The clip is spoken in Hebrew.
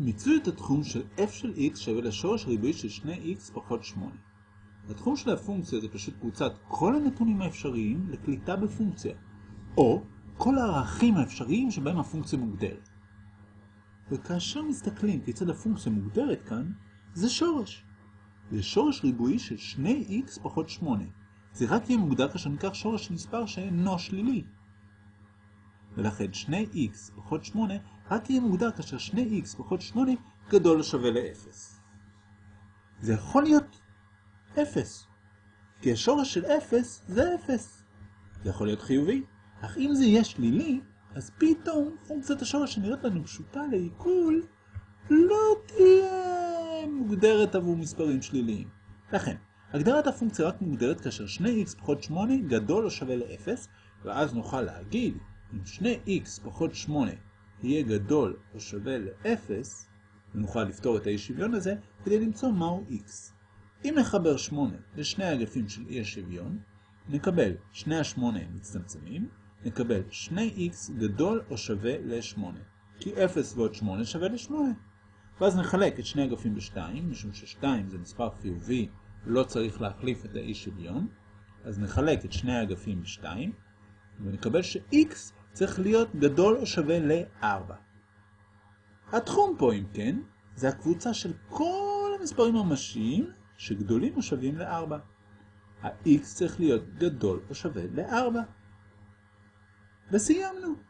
מיצוי את התחום של f של x שווה לשורש ריבועי של 2x פחות 8. התחום של הפונקציה זה פשוט קבוצת כל הנתונים האפשריים לקליטה בפונקציה, או כל הערכים האפשריים שבהם הפונקציה מוגדרת. וכאשר מסתכלים כיצד הפונקציה מוגדרת כאן, זה שורש. זה שורש ריבועי של 2x פחות 8. זה רק יהיה מוגדר כאשר ניקח שורש של מספר שאינו שלילי. ולכן 2x פחות 8 רק יהיה מוגדר כאשר 2x פחות 8 גדול שווה ל-0. זה יכול להיות 0, כי השורש של 0 זה 0. זה יכול להיות חיובי, אך אם זה יהיה שלילי, אז פתאום פונקציית השורש שנראית לנו פשוטה לעיכול לא תהיה מוגדרת עבור מספרים שליליים. לכן, הגדרת הפונקציה רק מוגדרת כאשר 2x פחות 8 גדול או שווה ל-0, ואז נוכל להגיד אם 2x פחות 8 יהיה גדול או שווה ל-0, ונוכל לפתור את האי שוויון הזה כדי למצוא מהו x. אם נחבר 8 לשני האגפים של אי השוויון, נקבל שני ה-8 מצטמצמים, נקבל 2x גדול או שווה ל-8, כי 0 ועוד 8 שווה ל-8. ואז נחלק את שני אגפים ב-2, משום ש-2 זה מספר חיובי, לא צריך להחליף את האי שוויון, אז נחלק את שני האגפים ב-2, ונקבל ש-x צריך להיות גדול או שווה ל-4. התחום פה, אם כן, זה הקבוצה של כל המספרים הממשיים שגדולים או שווים ל-4. ה-x צריך להיות גדול או שווה ל-4. וסיימנו.